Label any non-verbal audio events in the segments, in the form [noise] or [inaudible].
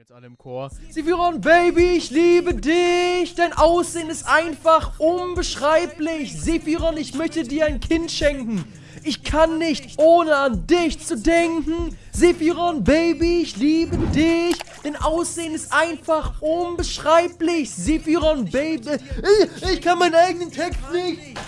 jetzt alle im Chor. Sephiron, Baby, ich liebe dich. Dein Aussehen ist einfach unbeschreiblich. Sephiron, ich möchte dir ein Kind schenken. Ich kann nicht, ohne an dich zu denken. Sephiron, Baby, ich liebe dich. Dein Aussehen ist einfach unbeschreiblich. Sephiron, Baby, ich, kann meinen eigenen Text nicht.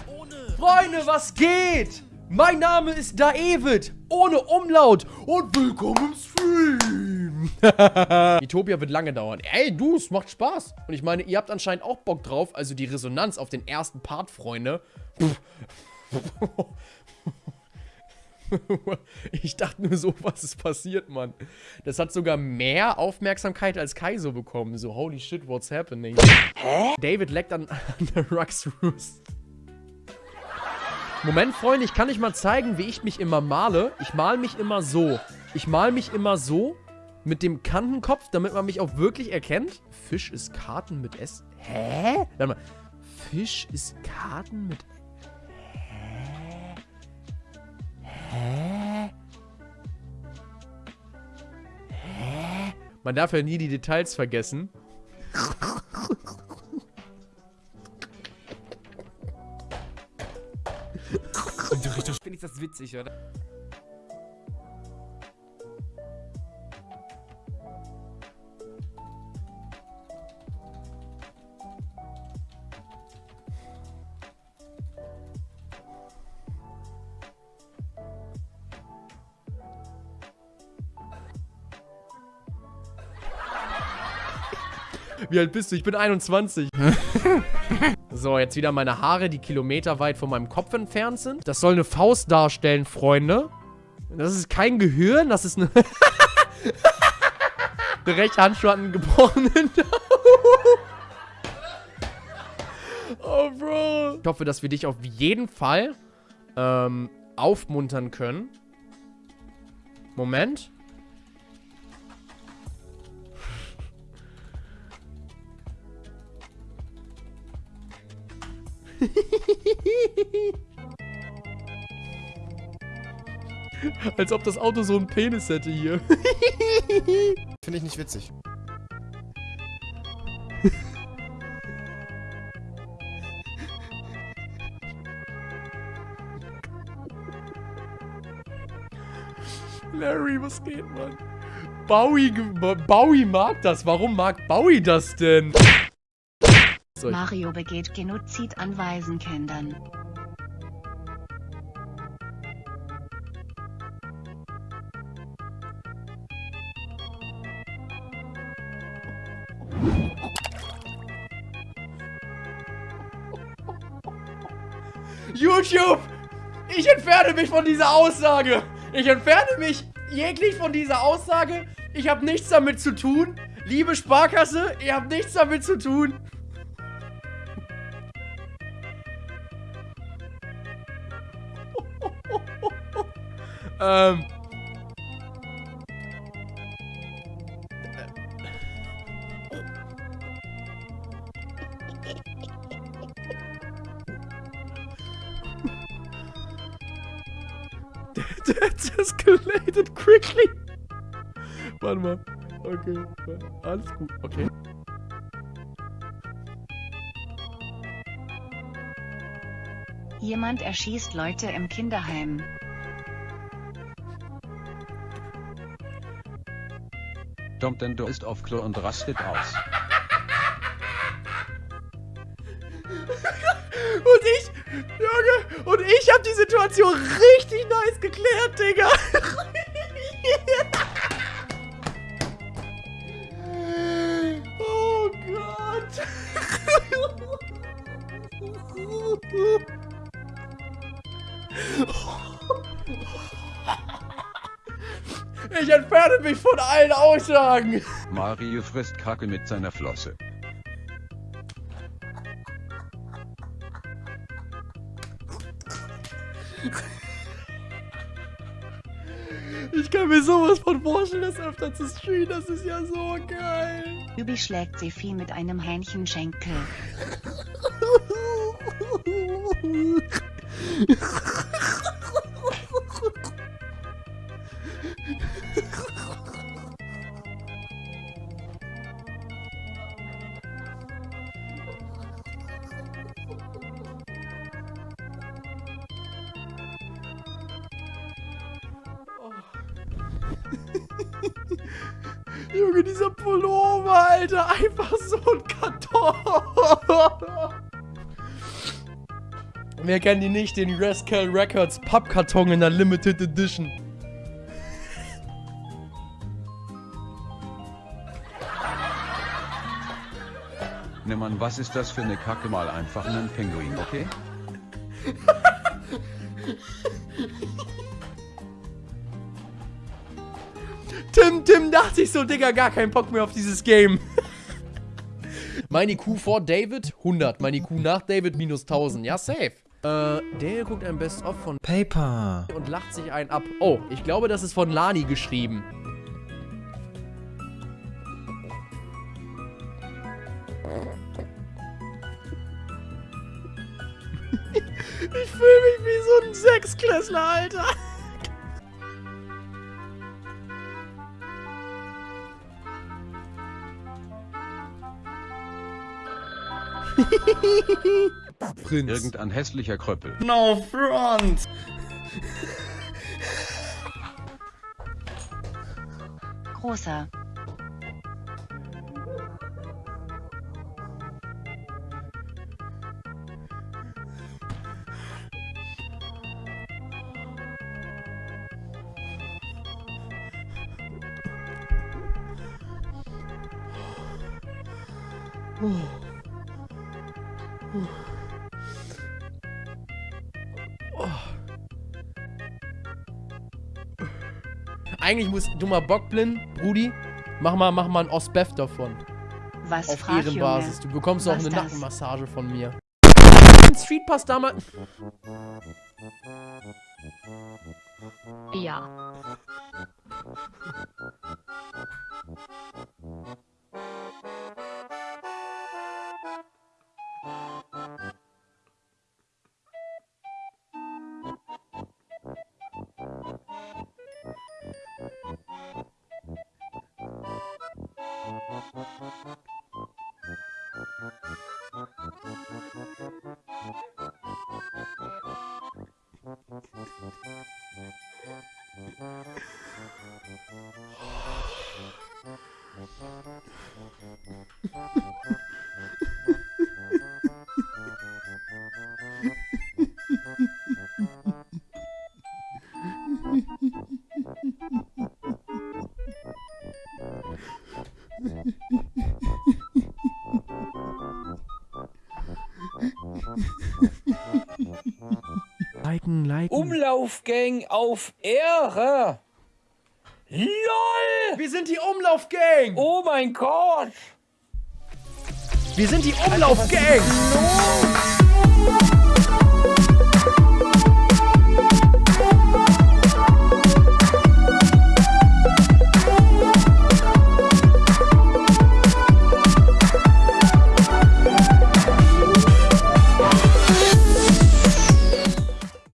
Freunde, was geht? Mein Name ist David, ohne Umlaut und willkommen im Stream. [laughs] Utopia wird lange dauern. Ey, du, es macht Spaß. Und ich meine, ihr habt anscheinend auch Bock drauf, also die Resonanz auf den ersten Part, Freunde. [laughs] Ich dachte nur so, was ist passiert, Mann. Das hat sogar mehr Aufmerksamkeit als Kaizo bekommen. So, holy shit, what's happening? Hä? David leckt an, [laughs] an der Rux Roost. Moment, Freunde, ich kann euch mal zeigen, wie ich mich immer male. Ich male mich immer so. Ich male mich immer so mit dem Kantenkopf, damit man mich auch wirklich erkennt. Fisch ist Karten mit S. Hä? Warte mal. Fisch ist Karten mit Hä? Hä? Hä? Man darf ja nie die Details vergessen. Finde ich das witzig, oder? Wie alt bist du? Ich bin 21. [laughs] so, jetzt wieder meine Haare, die kilometerweit von meinem Kopf entfernt sind. Das soll eine Faust darstellen, Freunde. Das ist kein Gehirn, das ist eine... [laughs] Der rechte Handschuh hat einen gebrochenen [laughs] Oh, Bro. Ich hoffe, dass wir dich auf jeden Fall ähm, aufmuntern können. Moment. [laughs] Als ob das Auto so einen Penis hätte hier. [laughs] Finde ich nicht witzig. [laughs] Larry, was geht, Mann? Bowie, Bowie mag das. Warum mag Bowie das denn? So, Mario begeht Genozid an Waisenkindern. YouTube! Ich entferne mich von dieser Aussage! Ich entferne mich jeglich von dieser Aussage. Ich habe nichts damit zu tun. Liebe Sparkasse, ihr habt nichts damit zu tun. Ähm. [laughs] That escalated quickly. Warte mal. Okay. Alles gut. Okay. Jemand erschießt Leute im Kinderheim. Domtendo ist auf Klo und rastet aus. [laughs] und ich, Junge, und ich habe die Situation richtig nice geklärt, Digga. [laughs] Ich entferne mich von allen Aussagen. Mario frisst Kacke mit seiner Flosse. Ich kann mir sowas von vorstellen, das öfter zu streamen. Das ist ja so geil. Übi schlägt Sefi mit einem Hähnchenschenkel. [laughs] [laughs] Junge, dieser Pullover, Alter. Einfach so ein Karton. Wer kennt die nicht? Den Rascal Records Pappkarton in der Limited Edition. Ne Mann, was ist das für eine Kacke? Mal einfach einen Pinguin, okay? [laughs] Tim, Tim dachte ich so, Digga, gar keinen Bock mehr auf dieses Game. Mein IQ vor David 100, mein IQ nach David minus 1000. Ja, safe. Äh, der guckt ein Best-of von Paper. und lacht sich einen ab. Oh, ich glaube, das ist von Lani geschrieben. [laughs] Ich fühle mich wie so ein Sechsklässler, Alter. Prinz. Irgendein hässlicher Kröppel. No front. Großer. Eigentlich muss dummer Bockblind, Brudi, mach mal, mach mal ein Osbef davon. Was Auf frag, Ehrenbasis. Du bekommst auch eine das? Nackenmassage von mir. Street Pass damals. Ja. [laughs] Ha ha ha. Liken, liken. Umlaufgang auf Ehre. LOL! Wir sind die Umlaufgang! Oh mein Gott! Wir sind die Umlaufgang! Los!